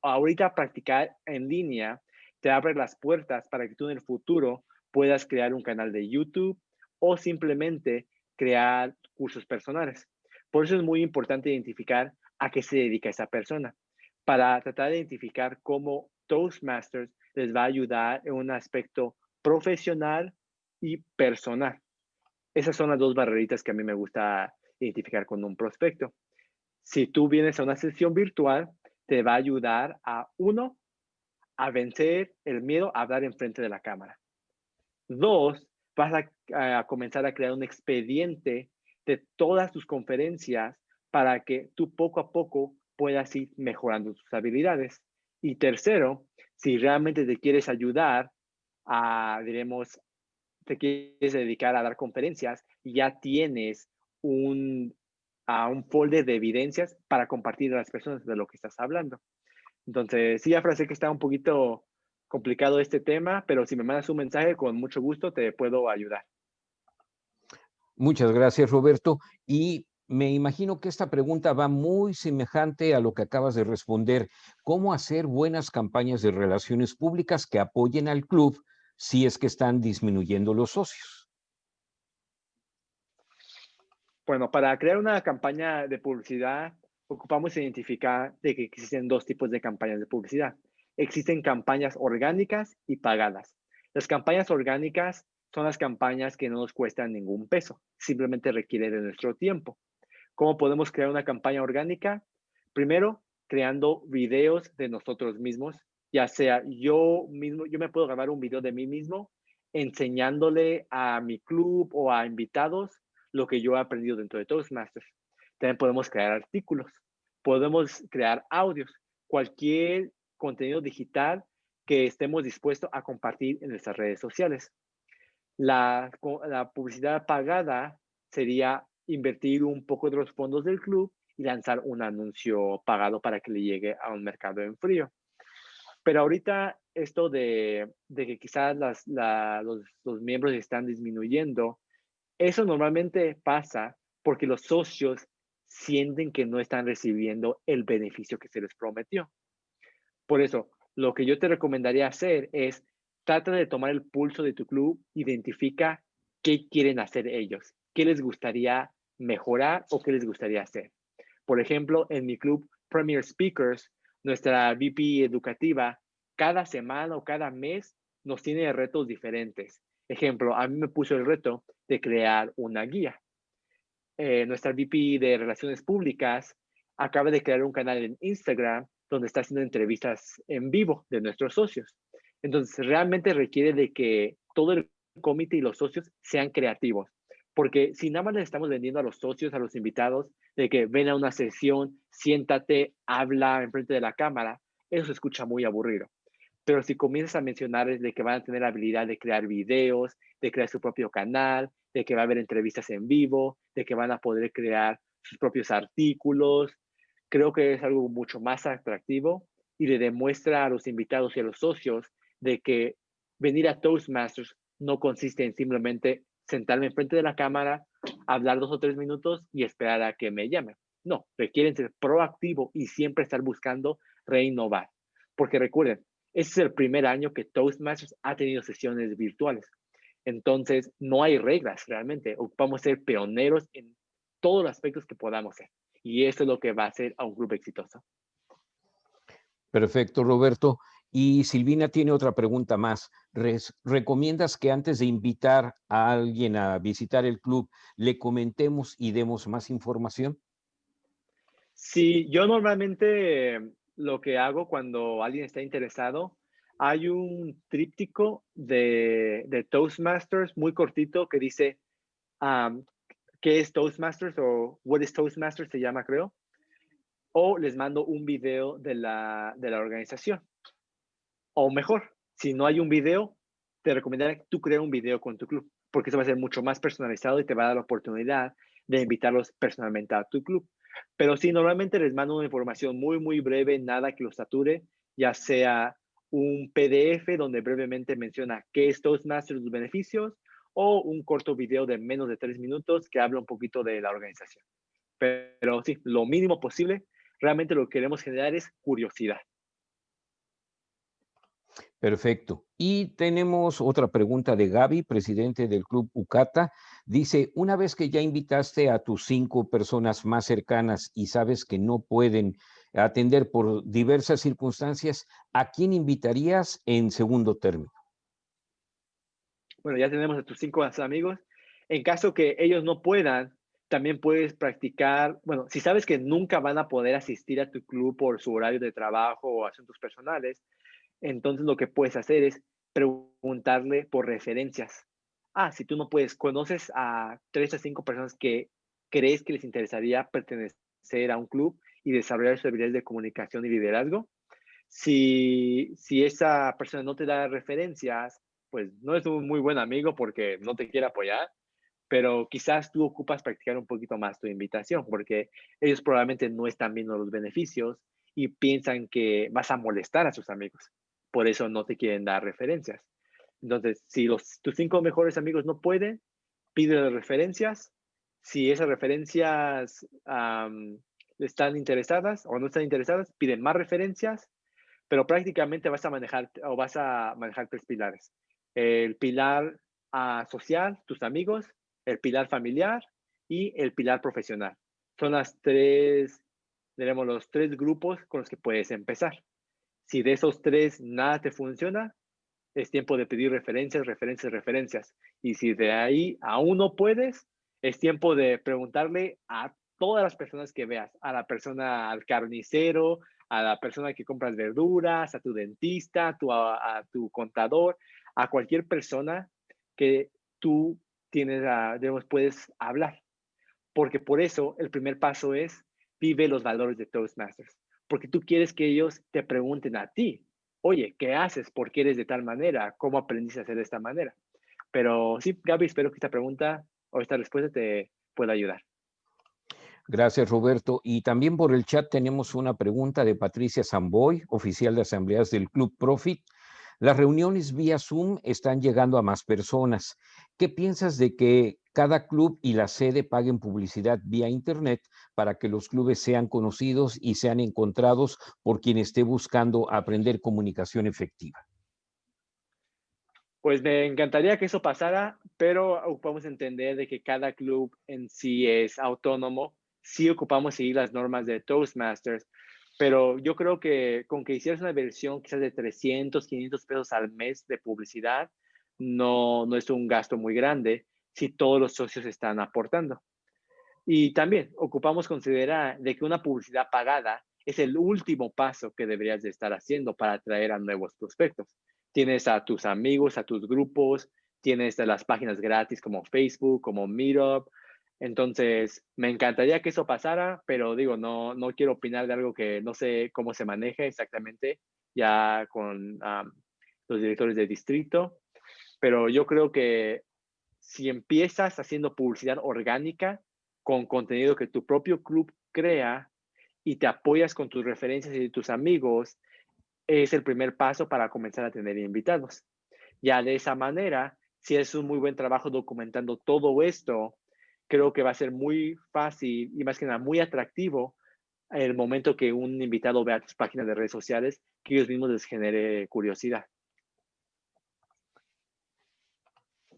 ahorita practicar en línea te abre las puertas para que tú en el futuro puedas crear un canal de YouTube o simplemente crear cursos personales. Por eso es muy importante identificar a qué se dedica esa persona para tratar de identificar cómo Toastmasters les va a ayudar en un aspecto profesional y personal. Esas son las dos barreritas que a mí me gusta identificar con un prospecto. Si tú vienes a una sesión virtual, te va a ayudar a, uno, a vencer el miedo a hablar enfrente de la cámara. Dos, vas a, a, comenzar a crear un expediente de todas tus conferencias para que tú poco a poco puedas ir mejorando tus habilidades. Y tercero, si realmente te quieres ayudar a, diremos, te quieres dedicar a dar conferencias, ya tienes un, a un folder de evidencias para compartir a las personas de lo que estás hablando. Entonces, sí, ya sé que está un poquito complicado este tema, pero si me mandas un mensaje, con mucho gusto te puedo ayudar. Muchas gracias, Roberto. Y me imagino que esta pregunta va muy semejante a lo que acabas de responder. ¿Cómo hacer buenas campañas de relaciones públicas que apoyen al club si es que están disminuyendo los socios? Bueno, para crear una campaña de publicidad, ocupamos identificar de que existen dos tipos de campañas de publicidad. Existen campañas orgánicas y pagadas. Las campañas orgánicas son las campañas que no nos cuestan ningún peso, simplemente requieren de nuestro tiempo. ¿Cómo podemos crear una campaña orgánica? Primero, creando videos de nosotros mismos, ya sea yo mismo, yo me puedo grabar un video de mí mismo enseñándole a mi club o a invitados lo que yo he aprendido dentro de Toastmasters. También podemos crear artículos, podemos crear audios, cualquier contenido digital que estemos dispuestos a compartir en nuestras redes sociales. La, la publicidad pagada sería invertir un poco de los fondos del club y lanzar un anuncio pagado para que le llegue a un mercado en frío. Pero ahorita esto de, que quizás las, los, los miembros están disminuyendo, eso normalmente pasa porque los socios sienten que no están recibiendo el beneficio que se les prometió. Por eso, lo que yo te recomendaría hacer es trata de tomar el pulso de tu club, identifica qué quieren hacer ellos, qué les gustaría mejorar o qué les gustaría hacer. Por ejemplo, en mi club Premier Speakers, nuestra VP educativa, cada semana o cada mes nos tiene retos diferentes. Ejemplo, a mí me puso el reto de crear una guía. Eh, nuestra VP de Relaciones Públicas acaba de crear un canal en Instagram donde está haciendo entrevistas en vivo de nuestros socios. Entonces, realmente requiere de que todo el comité y los socios sean creativos. Porque si nada más le estamos vendiendo a los socios, a los invitados, de que ven a una sesión, siéntate, habla enfrente de la cámara, eso se escucha muy aburrido. Pero si comienzas a mencionarles de que van a tener la habilidad de crear videos, de crear su propio canal, de que va a haber entrevistas en vivo, de que van a poder crear sus propios artículos, creo que es algo mucho más atractivo y le demuestra a los invitados y a los socios de que venir a Toastmasters no consiste en simplemente sentarme enfrente de la cámara, hablar dos o tres minutos y esperar a que me llamen. No, requieren ser proactivo y siempre estar buscando reinnovar. Porque recuerden, este es el primer año que Toastmasters ha tenido sesiones virtuales. Entonces, no hay reglas realmente. Ocupamos ser pioneros en todos los aspectos que podamos ser. Y eso es lo que va a hacer a un grupo exitoso. Perfecto, Roberto. Y Silvina tiene otra pregunta más. ¿Recomiendas que antes de invitar a alguien a visitar el club, le comentemos y demos más información? Sí, yo normalmente lo que hago cuando alguien está interesado, hay un tríptico de, Toastmasters muy cortito que dice qué es Toastmasters o what is Toastmasters se llama, creo. O les mando un video de la, de la organización. O mejor, si no hay un video, te recomendaría que tú crees un video con tu club, porque eso va a ser mucho más personalizado y te va a dar la oportunidad de invitarlos personalmente a tu club. Pero sí, normalmente les mando una información muy, muy breve, nada que los sature, ya sea un PDF donde brevemente menciona qué es Toastmasters, los beneficios, o un corto video de menos de tres minutos que habla un poquito de la organización. Pero sí, lo mínimo posible, realmente lo que queremos generar es curiosidad. Perfecto. Y tenemos otra pregunta de Gaby, presidente del Club Ucata. Dice, una vez que ya invitaste a tus cinco personas más cercanas y sabes que no pueden atender por diversas circunstancias, ¿a quién invitarías en segundo término? bueno, ya tenemos a tus cinco amigos. En caso que ellos no puedan, también puedes practicar, bueno, si sabes que nunca van a poder asistir a tu club por su horario de trabajo o asuntos personales, entonces lo que puedes hacer es preguntarle por referencias. Ah, si tú no puedes, conoces a tres a cinco personas que crees que les interesaría pertenecer a un club y desarrollar sus habilidades de comunicación y liderazgo. Si, si esa persona no te da referencias, pues no es un muy buen amigo porque no te quiere apoyar, pero quizás tú ocupas practicar un poquito más tu invitación porque ellos probablemente no están viendo los beneficios y piensan que vas a molestar a sus amigos. Por eso no te quieren dar referencias. Entonces, si tus cinco mejores amigos no pueden, pide referencias. Si esas referencias están interesadas o no están interesadas, piden más referencias, pero prácticamente vas a manejar o vas a manejar tres pilares el pilar ah, social, tus amigos, el pilar familiar y el pilar profesional. Son las tres, tenemos los tres grupos con los que puedes empezar. Si de esos tres nada te funciona, es tiempo de pedir referencias, referencias, referencias. Y si de ahí aún no puedes, es tiempo de preguntarle a todas las personas que veas, a la persona, al carnicero, a la persona que compras verduras, a tu dentista, a tu, a tu contador, a cualquier persona que tú tienes, a, digamos, puedes hablar. Porque por eso el primer paso es vive los valores de Toastmasters. Porque tú quieres que ellos te pregunten a ti, oye, ¿qué haces? ¿Por qué eres de tal manera? ¿Cómo aprendiste a hacer de esta manera? Pero sí, Gaby, espero que esta pregunta o esta respuesta te pueda ayudar. Gracias, Roberto. Y también por el chat tenemos una pregunta de Patricia Zamboy, oficial de asambleas del Club Profit. Las reuniones vía Zoom están llegando a más personas. ¿Qué piensas de que cada club y la sede paguen publicidad vía Internet para que los clubes sean conocidos y sean encontrados por quien esté buscando aprender comunicación efectiva? Pues me encantaría que eso pasara, pero ocupamos entender de que cada club en sí es autónomo. Sí ocupamos seguir las normas de Toastmasters, pero yo creo que con que hicieras una versión quizás de 300, 500 pesos al mes de publicidad, no, no es un gasto muy grande si todos los socios están aportando. Y también ocupamos considerar de que una publicidad pagada es el último paso que deberías de estar haciendo para atraer a nuevos prospectos tienes a tus amigos, a tus grupos, tienes las páginas gratis como Facebook, como Meetup. Entonces, me encantaría que eso pasara, pero digo, no, no quiero opinar de algo que no sé cómo se maneja exactamente ya con los directores de distrito, pero yo creo que si empiezas haciendo publicidad orgánica con contenido que tu propio club crea y te apoyas con tus referencias y tus amigos, es el primer paso para comenzar a tener invitados. Ya de esa manera, si es un muy buen trabajo documentando todo esto, creo que va a ser muy fácil y más que nada muy atractivo el momento que un invitado vea tus páginas de redes sociales, que ellos mismos les genere curiosidad.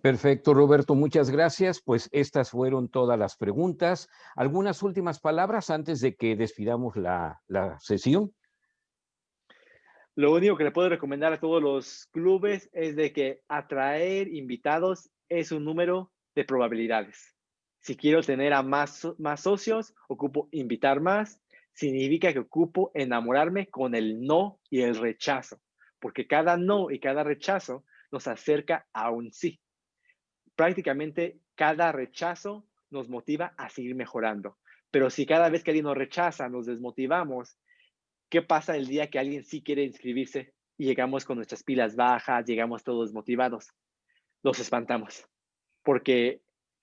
Perfecto, Roberto, muchas gracias. Pues estas fueron todas las preguntas. ¿Algunas últimas palabras antes de que despidamos la, la sesión? Lo único que le puedo recomendar a todos los clubes es de que atraer invitados es un número de probabilidades. Si quiero tener a más, más socios, ocupo invitar más. Significa que ocupo enamorarme con el no y el rechazo, porque cada no y cada rechazo nos acerca a un sí. Prácticamente cada rechazo nos motiva a seguir mejorando. Pero si cada vez que alguien nos rechaza nos desmotivamos, ¿Qué pasa el día que alguien sí quiere inscribirse y llegamos con nuestras pilas bajas, llegamos todos motivados? Los espantamos, porque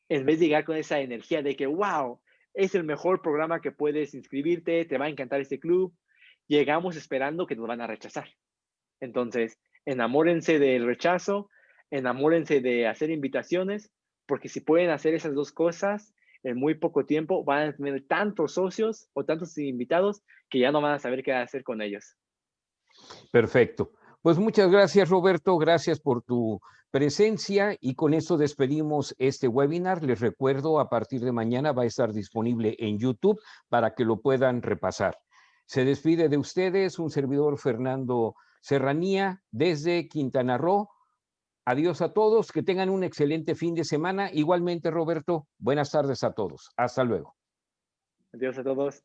en vez de llegar con esa energía de que, wow, es el mejor programa que puedes inscribirte, te va a encantar este club, llegamos esperando que nos van a rechazar. Entonces, enamórense del rechazo, enamórense de hacer invitaciones, porque si pueden hacer esas dos cosas, en muy poco tiempo van a tener tantos socios o tantos invitados que ya no van a saber qué hacer con ellos. Perfecto. Pues muchas gracias, Roberto. Gracias por tu presencia y con eso despedimos este webinar. Les recuerdo, a partir de mañana va a estar disponible en YouTube para que lo puedan repasar. Se despide de ustedes un servidor Fernando Serranía desde Quintana Roo. Adiós a todos, que tengan un excelente fin de semana. Igualmente, Roberto, buenas tardes a todos. Hasta luego. Adiós a todos.